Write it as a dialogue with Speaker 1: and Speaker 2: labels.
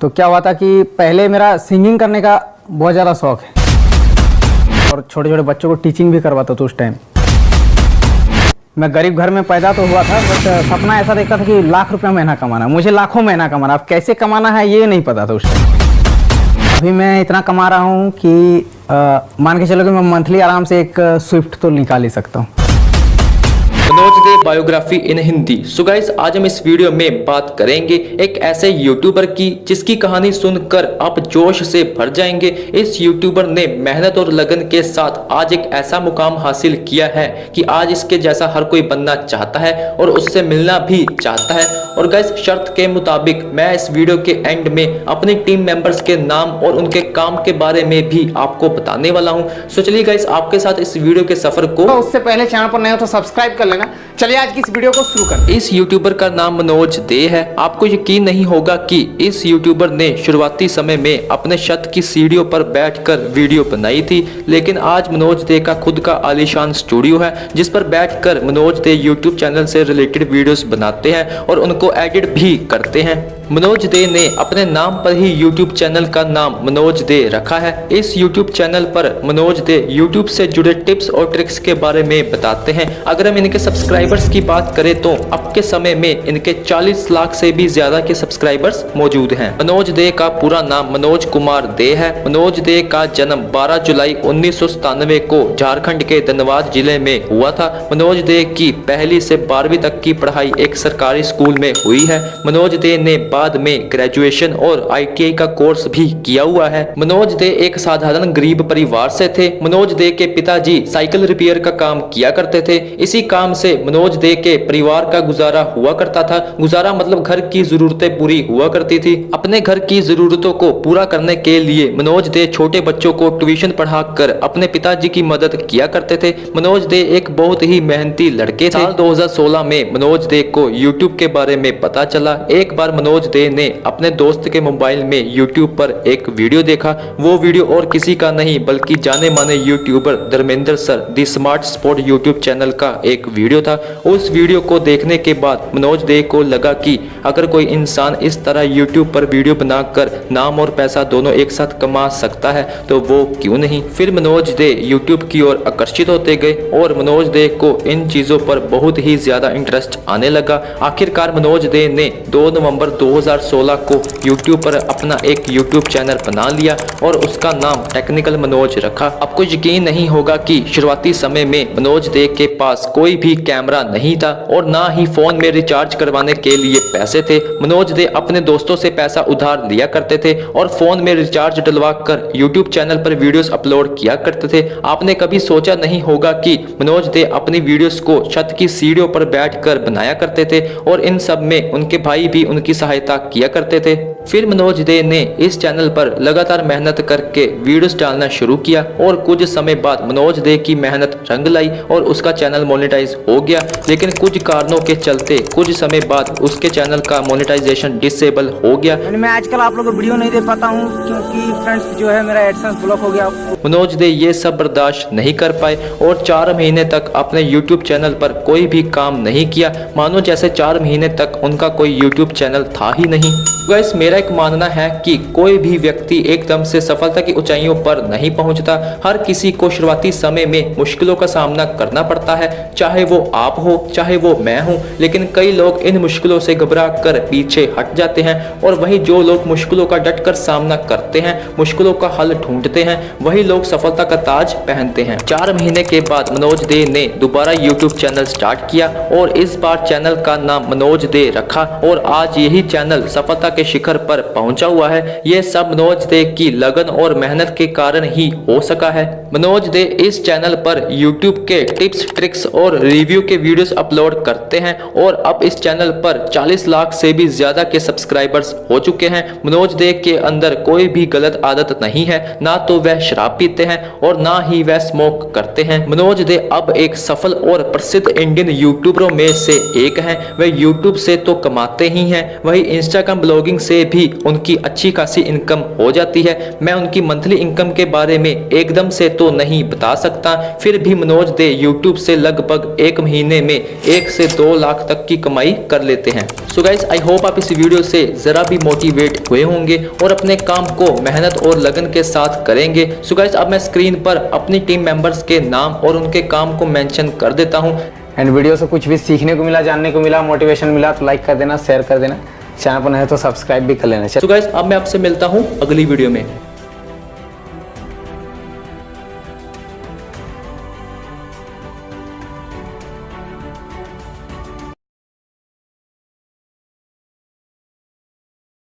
Speaker 1: तो क्या हुआ था कि पहले मेरा सिंगिंग करने का बहुत ज़्यादा शौक है। और छोटे छोटे बच्चों को टीचिंग भी करवाता था उस टाइम मैं गरीब घर में पैदा तो हुआ था बट सपना ऐसा देखता था कि लाख रुपया महीना कमाना मुझे लाखों महीना कमाना। अब कैसे कमाना है ये नहीं पता था उस टाइम अभी मैं इतना कमा रहा हूँ कि आ, मान के चलो कि मैं मंथली आराम से एक स्विफ्ट तो निकाल ही सकता हूँ।
Speaker 2: Manoj Dey biography in Hindi. So guys आज हम इस वीडियो में बात करेंगे एक ऐसे यूट्यूबर की, जिसकी कहानी सुनकर आप जोश से भर जाएँगे। इस यूट्यूबर ने मेहनत और लगन के साथ आज एक ऐसा मुकाम हासिल किया है कि आज इसके जैसा हर कोई बनना चाहता है और उससे मिलना भी चाहता है। और गाइस शर्त के मुताबिक मैं इस वीडियो के एंड में अपनी टीम मेंबर्स के नाम और उनके काम के बारे में भी आपको बताने वाला हूँ। सो चलिए गाइस आपके साथ इस वीडियो के सफ़र को
Speaker 1: तो उससे पहले चैनल पर नए हो तो सब्सक्राइब कर लेना। चलिए आज की इस वीडियो को शुरू कर
Speaker 2: इस यूट्यूबर का नाम मनोज दे है। आपको यकीन नहीं होगा कि इस यूट्यूबर ने शुरुआती समय में अपने छत की सीढ़ियों पर बैठकर वीडियो बनाई थी, लेकिन आज मनोज दे का खुद का आलिशान स्टूडियो है, जिस पर बैठकर मनोज दे यूट्यूब चैनल से रिलेटेड वीडियोस बनाते हैं और उनको एडिट भी करते हैं। मनोज दे ने अपने नाम पर ही YouTube चैनल का नाम मनोज दे रखा है। इस YouTube चैनल पर मनोज दे YouTube से जुड़े टिप्स और ट्रिक्स के बारे में बताते हैं। अगर हम इनके सब्सक्राइबर्स की बात करें तो अब के समय में इनके 40 लाख से भी ज़्यादा के सब्सक्राइबर्स मौजूद हैं। मनोज दे का पूरा नाम मनोज कुमार दे है। मनोज दे का जन्म 12 जुलाई उन्नीस सौ सतानवे को झारखंड के धनबाद ज़िले में हुआ था। मनोज दे की पहली से बारहवीं तक की पढ़ाई एक सरकारी स्कूल में हुई है। मनोज दे ने बाद में ग्रेजुएशन और आईटीआई का कोर्स भी किया हुआ है। मनोज दे एक साधारण गरीब परिवार से थे। मनोज दे के पिताजी साइकिल रिपेयर का काम किया करते थे। इसी काम से मनोज दे के परिवार का गुजारा हुआ करता था। गुजारा मतलब घर की जरूरतें पूरी हुआ करती थी। अपने घर की जरूरतों को पूरा करने के लिए मनोज दे छोटे बच्चों को ट्यूशन पढ़ाकर अपने पिताजी की मदद किया करते थे। मनोज दे एक बहुत ही मेहनती लड़के थे। साल 2016 में मनोज दे को यूट्यूब के बारे में पता चला। एक बार मनोज दे ने अपने दोस्त के मोबाइल में यूट्यूब पर एक वीडियो देखा। वो वीडियो और किसी का नहीं, बल्कि जाने माने YouTuber Dharmendra sir the smart sport YouTube channel का एक वीडियो था। उस वीडियो को देखने के बाद मनोज दे को लगा कि अगर कोई इंसान इस तरह यूट्यूब पर वीडियो बनाकर नाम और पैसा दोनों एक साथ कमा सकता है तो वो क्यों नहीं? फिर मनोज दे यूट्यूब की ओर आकर्षित होते गए और मनोज दे को इन चीज़ों पर बहुत ही ज़्यादा इंटरेस्ट आने लगा। आखिरकार मनोज दे ने 2 नवंबर 2016 को यूट्यूब पर अपना एक यूट्यूब चैनल बना लिया और उसका नाम टेक्निकल मनोज रखा। आपको यकीन नहीं होगा कि शुरुआती समय में मनोज दे के पास कोई भी कैमरा नहीं था और ना ही फ़ोन में रिचार्ज करवाने के लिए पैसे थे। मनोज दे अपने दोस्तों से पैसा उधार लिया करते थे और फ़ोन में रिचार्ज डलवा कर यूट्यूब चैनल पर वीडियोस अपलोड किया करते थे। आपने कभी सोचा नहीं होगा कि मनोज दे अपनी वीडियोस को छत की सीढ़ियों पर बैठकर बनाया करते थे और इन सब में उनके भाई भी उनकी सहायता किया करते थे। फिर मनोज दे ने इस चैनल पर लगातार मेहनत करके वीडियोस डालना शुरू किया और कुछ समय बाद मनोज दे की मेहनत रंग लाई और उसका चैनल मोनेटाइज हो गया। लेकिन कुछ कारणों के चलते कुछ समय बाद उसके चैनल का मोनेटाइजेशन डिसेबल हो गया।
Speaker 1: मैं आजकल आप लोगों को वीडियो नहीं दे पाता हूँ क्योंकि फ्रेंड्स जो है मेरा एडसेंस ब्लॉक हो गया।
Speaker 2: मनोज दे ये सब बर्दाश्त नहीं कर पाए और चार महीने तक अपने यूट्यूब चैनल पर कोई भी काम नहीं किया। मानो जैसे चार महीने तक उनका कोई यूट्यूब चैनल था ही नहीं। वैस मेरा एक मानना है कि कोई भी व्यक्ति एकदम से सफलता की ऊंचाइयों पर नहीं पहुँचता। हर किसी को शुरुआती समय में मुश्किलों का सामना करना पड़ता है चाहे वो आप हो, चाहे वो मैं हूँ, लेकिन कई लोग इन मुश्किलों से घबरा कर पीछे हट जाते हैं और वही जो लोग मुश्किलों का डट कर सामना करते हैं, मुश्किलों का हल ढूंढते हैं, वही लोग सफलता का ताज पहनते हैं। चार महीने के बाद मनोज दे ने दोबारा यूट्यूब चैनल स्टार्ट किया और इस बार चैनल का नाम मनोज दे रखा और आज यही चैनल सफलता के शिखर पर पहुँचा हुआ है। ये सब मनोज दे की लगन और मेहनत के कारण ही हो सका है। मनोज दे इस चैनल पर यूट्यूब के टिप्स, ट्रिक्स और रिव्यू के वीडियोस अपलोड करते हैं और अब इस चैनल पर 40 लाख से भी ज़्यादा के सब्सक्राइबर्स हो चुके हैं। मनोज दे के अंदर कोई भी गलत आदत नहीं है। ना तो वह शराब पीते हैं और ना ही वह स्मोक करते हैं। मनोज दे अब एक सफल और प्रसिद्ध इंडियन यूट्यूबरों में से एक है। वह यूट्यूब से तो कमाते ही हैं। वही इंस्टाग्राम ब्लॉगिंग से भी उनकी अच्छी खासी इनकम हो जाती है। मैं उनकी मंथली इनकम के बारे में एकदम से तो नहीं बता सकता। फिर भी मनोज दे यूट्यूब से लगभग एक महीने महीने में एक से दो लाख तक की कमाई कर लेते हैं। सो गाइस आई होप आप इस वीडियो से जरा भी मोटिवेट हुए होंगे और अपने काम को मेहनत और लगन के साथ करेंगे। सो गाइस अब मैं स्क्रीन पर अपनी टीम मेंबर्स के नाम और उनके काम को मेंशन कर देता हूँ।
Speaker 1: एंड वीडियो से कुछ भी सीखने को मिला जानने को मिला मोटिवेशन मिला तो लाइक कर देना शेयर कर देना। चैनल पर नहीं तो सब्सक्राइब भी कर लेना।
Speaker 2: सो गाइस अब मैं आपसे मिलता हूँ अगली वीडियो में।